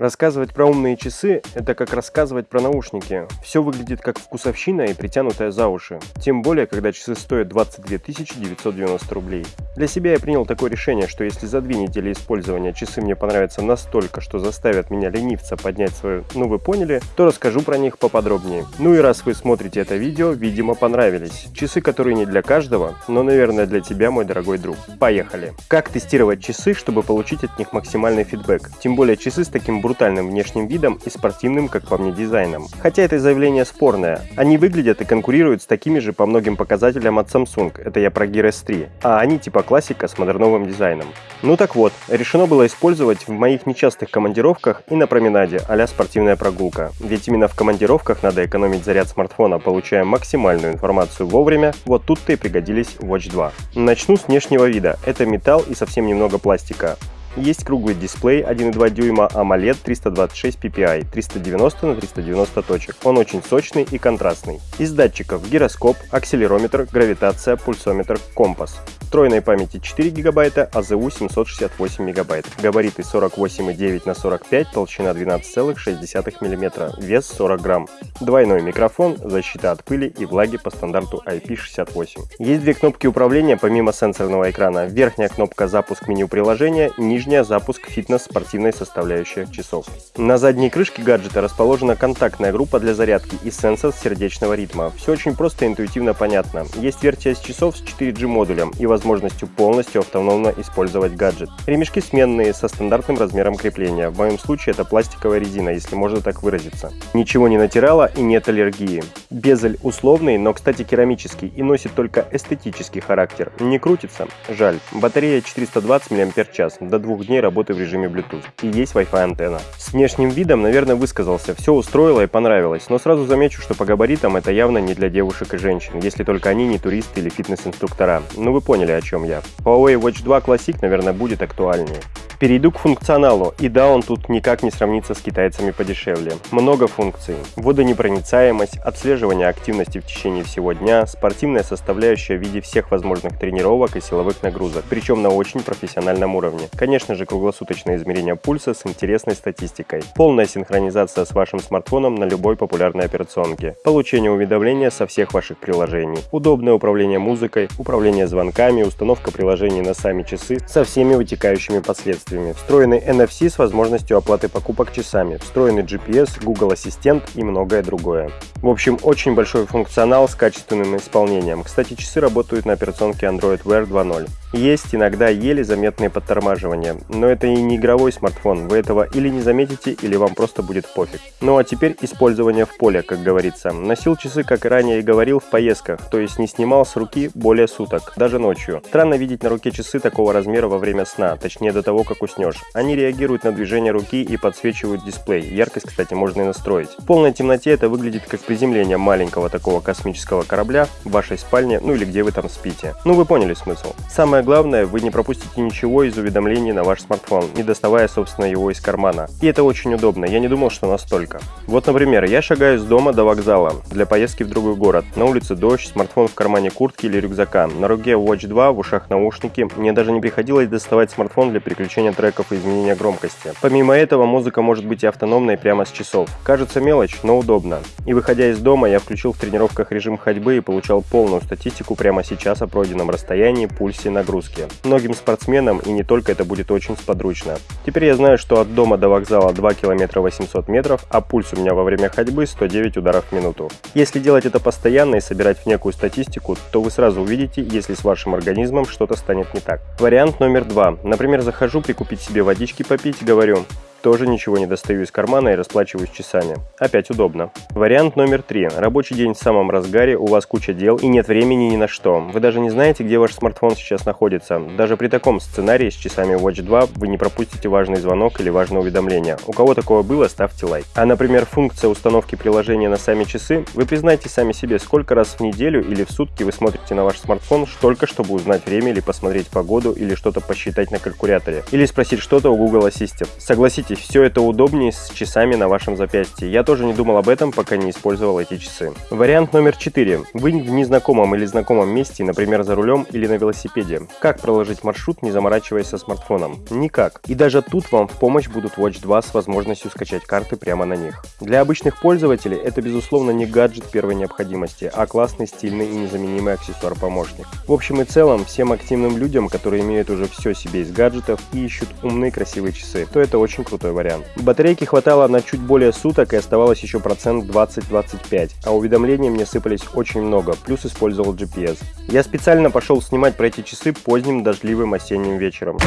Рассказывать про умные часы – это как рассказывать про наушники. Все выглядит как вкусовщина и притянутая за уши. Тем более, когда часы стоят 22 990 рублей. Для себя я принял такое решение, что если за две недели использования часы мне понравятся настолько, что заставят меня ленивца поднять свою «ну вы поняли», то расскажу про них поподробнее. Ну и раз вы смотрите это видео, видимо понравились. Часы, которые не для каждого, но, наверное, для тебя, мой дорогой друг. Поехали! Как тестировать часы, чтобы получить от них максимальный фидбэк? Тем более часы с таким брутальным внешним видом и спортивным, как по мне, дизайном. Хотя это заявление спорное. Они выглядят и конкурируют с такими же по многим показателям от Samsung, это я про Gear S3, а они типа классика с модерновым дизайном. Ну так вот, решено было использовать в моих нечастых командировках и на променаде а спортивная прогулка. Ведь именно в командировках надо экономить заряд смартфона, получая максимальную информацию вовремя, вот тут-то и пригодились Watch 2. Начну с внешнего вида. Это металл и совсем немного пластика. Есть круглый дисплей 1,2 дюйма AMOLED 326 ppi 390 на 390 точек. Он очень сочный и контрастный. Из датчиков гироскоп, акселерометр, гравитация, пульсометр, компас. Встроенной памяти 4 гигабайта, АЗУ 768 мегабайт. Габариты 48,9 на 45, толщина 12,6 мм, вес 40 грамм. Двойной микрофон, защита от пыли и влаги по стандарту IP68. Есть две кнопки управления помимо сенсорного экрана. Верхняя кнопка запуск меню приложения, нижняя запуск фитнес-спортивной составляющей часов. На задней крышке гаджета расположена контактная группа для зарядки и сенсор сердечного ритма. Все очень просто и интуитивно понятно. Есть версия с часов с 4G модулем и возможность возможностью полностью автономно использовать гаджет. Ремешки сменные, со стандартным размером крепления. В моем случае это пластиковая резина, если можно так выразиться. Ничего не натирала и нет аллергии. Безель условный, но, кстати, керамический и носит только эстетический характер. Не крутится? Жаль. Батарея 420 мАч, до двух дней работы в режиме Bluetooth. И есть Wi-Fi антенна. С внешним видом, наверное, высказался. Все устроило и понравилось, но сразу замечу, что по габаритам это явно не для девушек и женщин, если только они не туристы или фитнес-инструктора. Ну вы поняли, о чем я. Huawei Watch 2 Classic, наверное, будет актуальнее. Перейду к функционалу, и да, он тут никак не сравнится с китайцами подешевле. Много функций. Водонепроницаемость, отслеживание активности в течение всего дня, спортивная составляющая в виде всех возможных тренировок и силовых нагрузок, причем на очень профессиональном уровне. Конечно же, круглосуточное измерение пульса с интересной статистикой. Полная синхронизация с вашим смартфоном на любой популярной операционке. Получение уведомления со всех ваших приложений. Удобное управление музыкой, управление звонками, установка приложений на сами часы со всеми вытекающими последствиями встроенный NFC с возможностью оплаты покупок часами, встроенный GPS, Google Ассистент и многое другое. В общем, очень большой функционал с качественным исполнением. Кстати, часы работают на операционке Android Wear 2.0. Есть иногда еле заметные подтормаживания, но это и не игровой смартфон, вы этого или не заметите, или вам просто будет пофиг. Ну а теперь использование в поле, как говорится. Носил часы, как и ранее и говорил, в поездках, то есть не снимал с руки более суток, даже ночью. Странно видеть на руке часы такого размера во время сна, точнее до того, как уснешь. Они реагируют на движение руки и подсвечивают дисплей, яркость, кстати, можно и настроить. В полной темноте это выглядит как приземление маленького такого космического корабля в вашей спальне, ну или где вы там спите. Ну вы поняли смысл. Самое Самое главное, вы не пропустите ничего из уведомлений на ваш смартфон, не доставая, собственно, его из кармана. И это очень удобно, я не думал, что настолько. Вот, например, я шагаю с дома до вокзала для поездки в другой город. На улице дождь, смартфон в кармане куртки или рюкзака. На руке Watch 2, в ушах наушники. Мне даже не приходилось доставать смартфон для переключения треков и изменения громкости. Помимо этого, музыка может быть и автономной прямо с часов. Кажется мелочь, но удобно. И выходя из дома, я включил в тренировках режим ходьбы и получал полную статистику прямо сейчас о пройденном расстоянии, пульсе, нагрузке нагрузки. Многим спортсменам и не только это будет очень сподручно. Теперь я знаю, что от дома до вокзала 2 километра 800 метров, а пульс у меня во время ходьбы 109 ударов в минуту. Если делать это постоянно и собирать в некую статистику, то вы сразу увидите, если с вашим организмом что-то станет не так. Вариант номер два. Например, захожу прикупить себе водички попить, говорю, тоже ничего не достаю из кармана и расплачиваюсь часами. Опять удобно. Вариант номер три. Рабочий день в самом разгаре, у вас куча дел и нет времени ни на что. Вы даже не знаете, где ваш смартфон сейчас находится. Даже при таком сценарии с часами Watch 2 вы не пропустите важный звонок или важное уведомление. У кого такое было, ставьте лайк. А, например, функция установки приложения на сами часы, вы признайте сами себе, сколько раз в неделю или в сутки вы смотрите на ваш смартфон только чтобы узнать время или посмотреть погоду или что-то посчитать на калькуляторе. Или спросить что-то у Google Assistant. Согласитесь, Поверьте, все это удобнее с часами на вашем запястье. Я тоже не думал об этом, пока не использовал эти часы. Вариант номер 4. Вы в незнакомом или знакомом месте, например, за рулем или на велосипеде. Как проложить маршрут, не заморачиваясь со смартфоном? Никак. И даже тут вам в помощь будут Watch 2 с возможностью скачать карты прямо на них. Для обычных пользователей это безусловно не гаджет первой необходимости, а классный, стильный и незаменимый аксессуар-помощник. В общем и целом, всем активным людям, которые имеют уже все себе из гаджетов и ищут умные красивые часы, то это очень крутой вариант. Батарейки хватало на чуть более суток и оставалось еще процент 20-25, а уведомлений мне сыпались очень много, плюс использовал GPS. Я специально пошел снимать про эти часы поздним дождливым осенним вечером.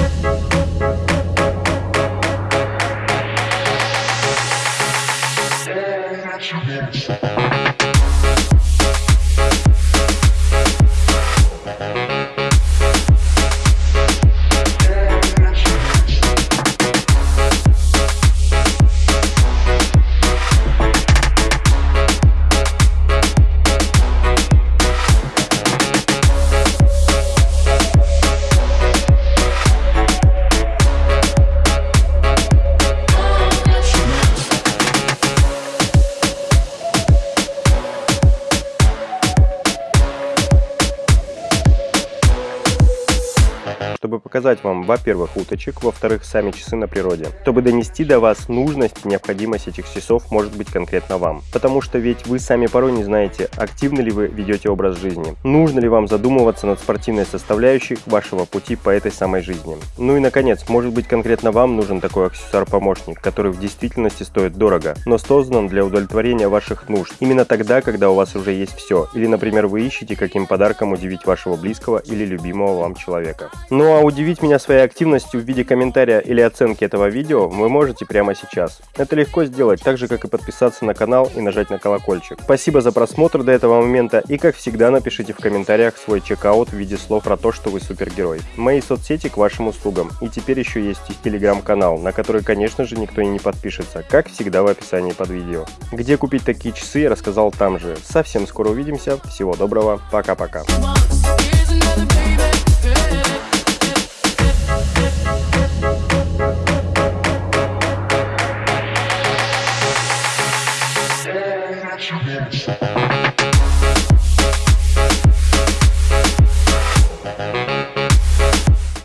Чтобы показать вам, во-первых, уточек, во-вторых, сами часы на природе. Чтобы донести до вас нужность, необходимость этих часов может быть конкретно вам. Потому что ведь вы сами порой не знаете, активно ли вы ведете образ жизни, нужно ли вам задумываться над спортивной составляющей вашего пути по этой самой жизни. Ну и наконец, может быть конкретно вам нужен такой аксессуар-помощник, который в действительности стоит дорого, но создан для удовлетворения ваших нужд. Именно тогда, когда у вас уже есть все. Или, например, вы ищете, каким подарком удивить вашего близкого или любимого вам человека. Ну а удивить меня своей активностью в виде комментария или оценки этого видео вы можете прямо сейчас. Это легко сделать, так же как и подписаться на канал и нажать на колокольчик. Спасибо за просмотр до этого момента и как всегда напишите в комментариях свой чекаут в виде слов про то, что вы супергерой. Мои соцсети к вашим услугам. И теперь еще есть и телеграм-канал, на который конечно же никто и не подпишется, как всегда в описании под видео. Где купить такие часы я рассказал там же. Совсем скоро увидимся, всего доброго, пока-пока.